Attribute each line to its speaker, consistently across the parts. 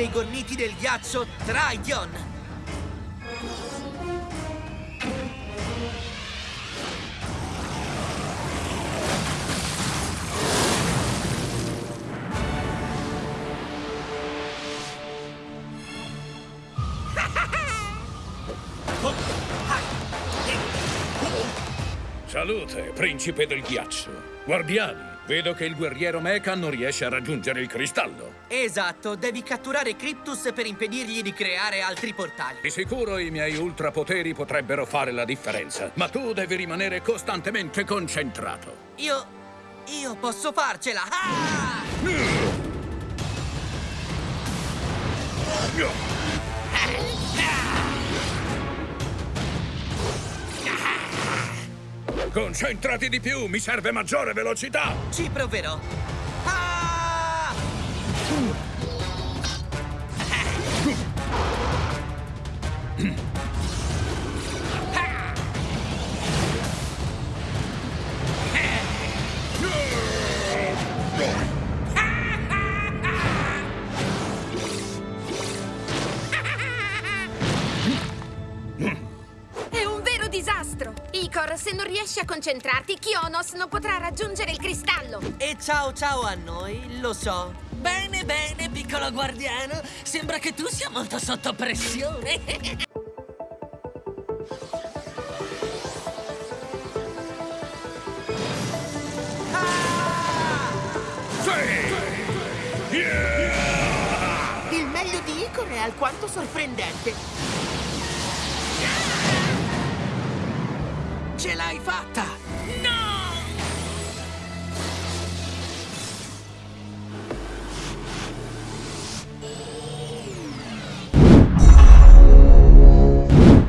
Speaker 1: dei gormiti del ghiaccio Triton.
Speaker 2: Salute, principe del ghiaccio. Guardiani, vedo che il guerriero Mecha non riesce a raggiungere il cristallo.
Speaker 1: Esatto, devi catturare Cryptus per impedirgli di creare altri portali.
Speaker 2: Di sicuro i miei ultrapoteri potrebbero fare la differenza, ma tu devi rimanere costantemente concentrato.
Speaker 1: Io... io posso farcela! Ah!
Speaker 2: Concentrati di più, mi serve maggiore velocità!
Speaker 1: Ci proverò. Ah!
Speaker 3: Icor, se non riesci a concentrarti, Kionos non potrà raggiungere il cristallo!
Speaker 1: E ciao ciao a noi, lo so.
Speaker 4: Bene, bene, piccolo guardiano. Sembra che tu sia molto sotto pressione.
Speaker 5: Il meglio di Icor è alquanto sorprendente.
Speaker 1: Ce l'hai fatta!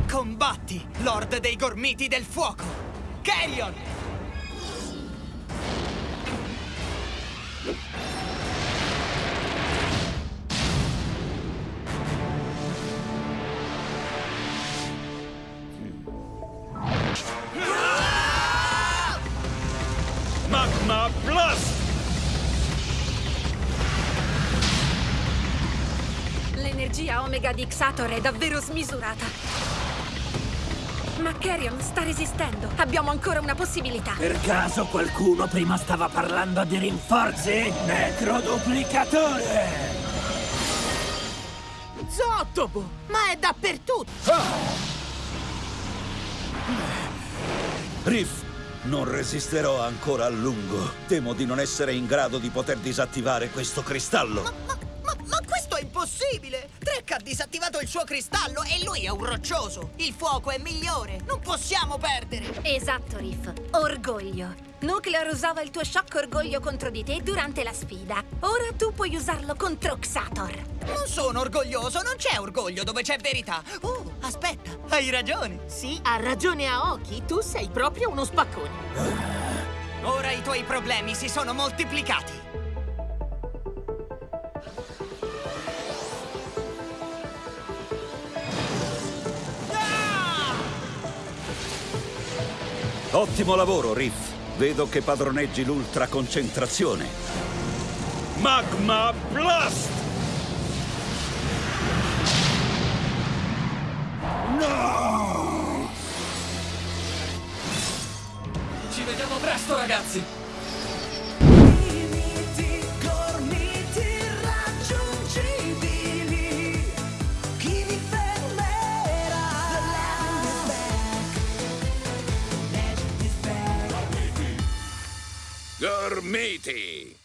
Speaker 1: Combatti, Lord dei Gormiti del Fuoco! Carrion!
Speaker 3: L'energia Omega di Xator è davvero smisurata. Ma Carrion sta resistendo. Abbiamo ancora una possibilità.
Speaker 6: Per caso qualcuno prima stava parlando di rinforzi? Necroduplicatore!
Speaker 5: Zottobo! Ma è dappertutto!
Speaker 7: Riff, non resisterò ancora a lungo. Temo di non essere in grado di poter disattivare questo cristallo.
Speaker 1: Ma, ma disattivato il suo cristallo e lui è un roccioso! Il fuoco è migliore! Non possiamo perdere!
Speaker 3: Esatto, Riff. Orgoglio. Nuclear usava il tuo shock orgoglio contro di te durante la sfida. Ora tu puoi usarlo contro Xator.
Speaker 1: Non sono orgoglioso, non c'è orgoglio dove c'è verità! Oh, aspetta, hai ragione!
Speaker 5: Sì, ha ragione Aoki, tu sei proprio uno spaccone.
Speaker 1: Ora i tuoi problemi si sono moltiplicati!
Speaker 7: Ottimo lavoro, Riff. Vedo che padroneggi l'ultra concentrazione.
Speaker 2: Magma Blast!
Speaker 4: Ci vediamo presto, ragazzi.
Speaker 2: Gormiti!